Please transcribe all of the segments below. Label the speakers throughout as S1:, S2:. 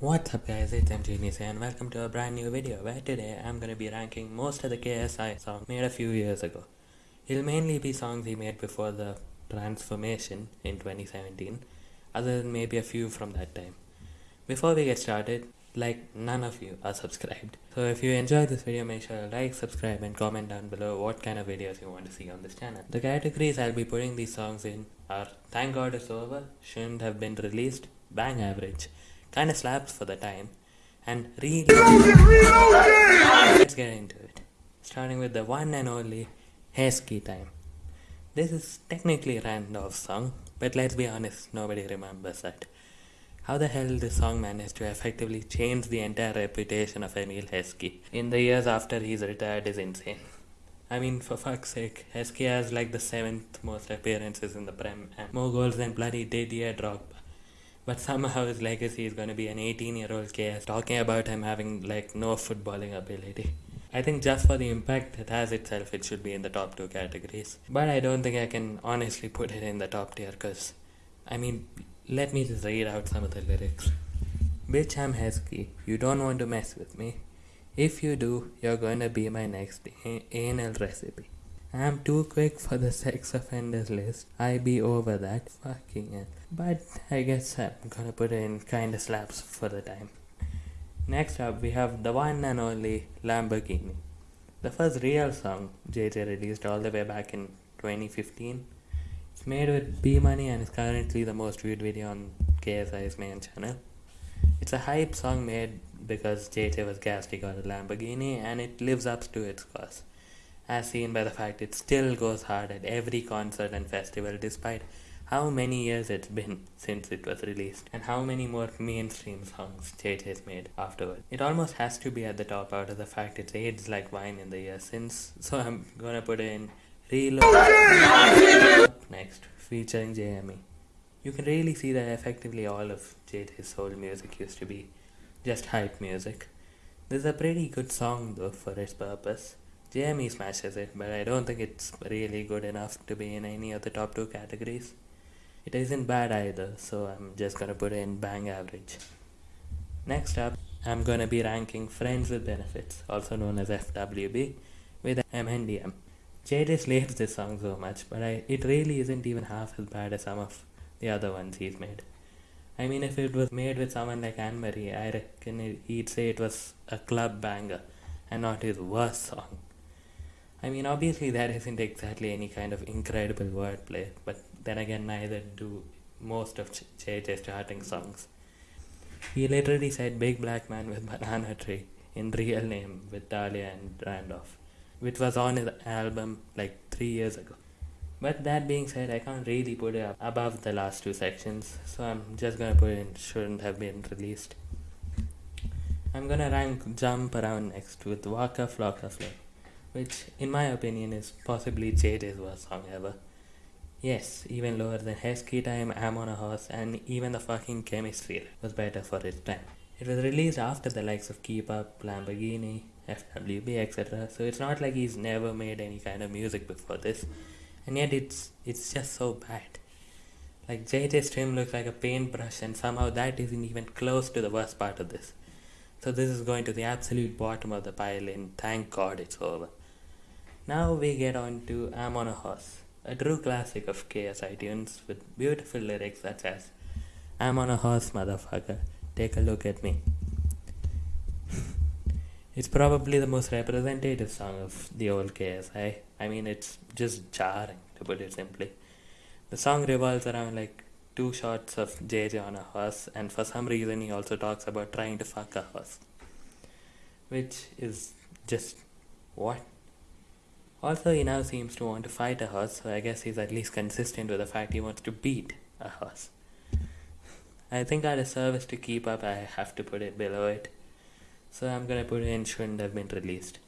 S1: What's up guys, it's MGenius and welcome to a brand new video where today I'm gonna be ranking most of the KSI songs made a few years ago. It'll mainly be songs he made before the transformation in 2017, other than maybe a few from that time. Before we get started, like none of you are subscribed. So if you enjoyed this video, make sure to like, subscribe and comment down below what kind of videos you want to see on this channel. The categories I'll be putting these songs in are Thank God It's Over, Shouldn't Have Been Released, Bang Average, Kinda Slaps for the Time, and Reload. Let's get into it. Starting with the one and only Heskey Time. This is technically a Randolph song, but let's be honest, nobody remembers that. How the hell this song managed to effectively change the entire reputation of Emile Heskey in the years after he's retired is insane. I mean, for fuck's sake, Heskey has like the seventh most appearances in the Prem and more goals than bloody Didier Drogba. But somehow his legacy is going to be an 18 year old KS talking about him having like no footballing ability. I think just for the impact it has itself, it should be in the top two categories. But I don't think I can honestly put it in the top tier because, I mean, let me just read out some of the lyrics. Bitch, I'm Heskey. You don't want to mess with me. If you do, you're gonna be my next anal recipe. I'm too quick for the sex offenders list. I be over that. Fucking hell. But I guess I'm gonna put in kinda slaps for the time. Next up, we have the one and only Lamborghini. The first real song JJ released all the way back in 2015. It's made with P Money and is currently the most viewed video on KSI's main channel. It's a hype song made because JJ was gassed he got a Lamborghini and it lives up to its cause as seen by the fact it still goes hard at every concert and festival despite how many years it's been since it was released and how many more mainstream songs JJ has made afterward. It almost has to be at the top out of the fact it's aged like wine in the years since, so I'm gonna put in Reload next, featuring JME. You can really see that effectively all of JJ's soul music used to be just hype music. This is a pretty good song though for its purpose. JME smashes it, but I don't think it's really good enough to be in any of the top two categories. It isn't bad either, so I'm just gonna put in bang average. Next up, I'm gonna be ranking Friends with Benefits, also known as FWB, with MNDM. JJ slates this song so much, but I, it really isn't even half as bad as some of the other ones he's made. I mean, if it was made with someone like Anne Marie, I reckon he'd say it was a club banger and not his worst song. I mean, obviously, that isn't exactly any kind of incredible wordplay, but then again, neither do most of JJ's charting songs. He literally said Big Black Man with Banana Tree in real name with Dahlia and Randolph, which was on his album like three years ago. But that being said, I can't really put it above the last two sections, so I'm just gonna put it in shouldn't have been released. I'm gonna rank Jump Around next with Waka Flocka which in my opinion is possibly JJ's worst song ever. Yes, even lower than Heskey Time, I'm on a Horse, and even the fucking Chemistry was better for its time. It was released after the likes of Keep Up, Lamborghini, FWB, etc. So it's not like he's never made any kind of music before this, and yet it's it's just so bad. Like JJ's Stream looks like a paintbrush, and somehow that isn't even close to the worst part of this. So this is going to the absolute bottom of the pile, and thank God it's over. Now we get on to I'm on a Horse, a true classic of KSI tunes with beautiful lyrics such as I'm on a horse, motherfucker, take a look at me. it's probably the most representative song of the old KSI. I mean, it's just jarring, to put it simply. The song revolves around like two shots of JJ on a horse, and for some reason, he also talks about trying to fuck a horse, which is just what? Also, he now seems to want to fight a horse, so I guess he's at least consistent with the fact he wants to beat a horse. I think out of service to keep up, I have to put it below it. So I'm gonna put it in shouldn't have been released,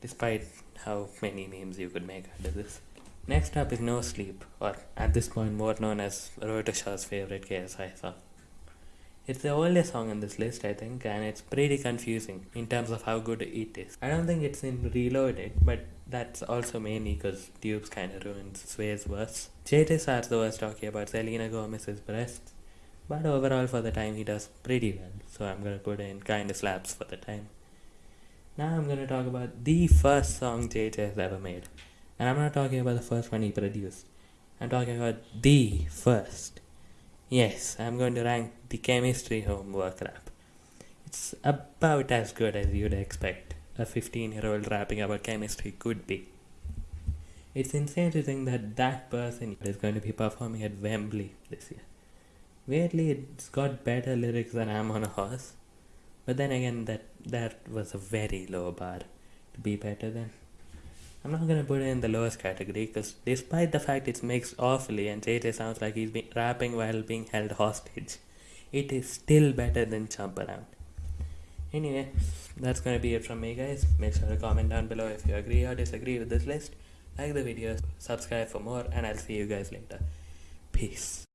S1: despite how many memes you could make out of this. Next up is No Sleep, or at this point more known as Rotashaw's favorite KSI song. It's the oldest song on this list, I think, and it's pretty confusing in terms of how good it is. I don't think it's in Reloaded, but that's also mainly because Dupes kind of ruins Sway's verse. JJ starts the verse talking about Selena Gomez's breasts, But overall, for the time, he does pretty well. So I'm gonna put in kinda slaps for the time. Now I'm gonna talk about the first song JJ has ever made. And I'm not talking about the first one he produced. I'm talking about the first. Yes, I'm going to rank the chemistry homework rap. It's about as good as you'd expect a 15 year old rapping about chemistry could be. It's insane to think that that person is going to be performing at Wembley this year. Weirdly, it's got better lyrics than I'm on a horse. But then again, that that was a very low bar to be better than. I'm not gonna put it in the lowest category because despite the fact it's mixed awfully and JJ sounds like he's rapping while being held hostage, it is still better than Jump Around. Anyway, that's gonna be it from me, guys. Make sure to comment down below if you agree or disagree with this list. Like the video, subscribe for more, and I'll see you guys later. Peace.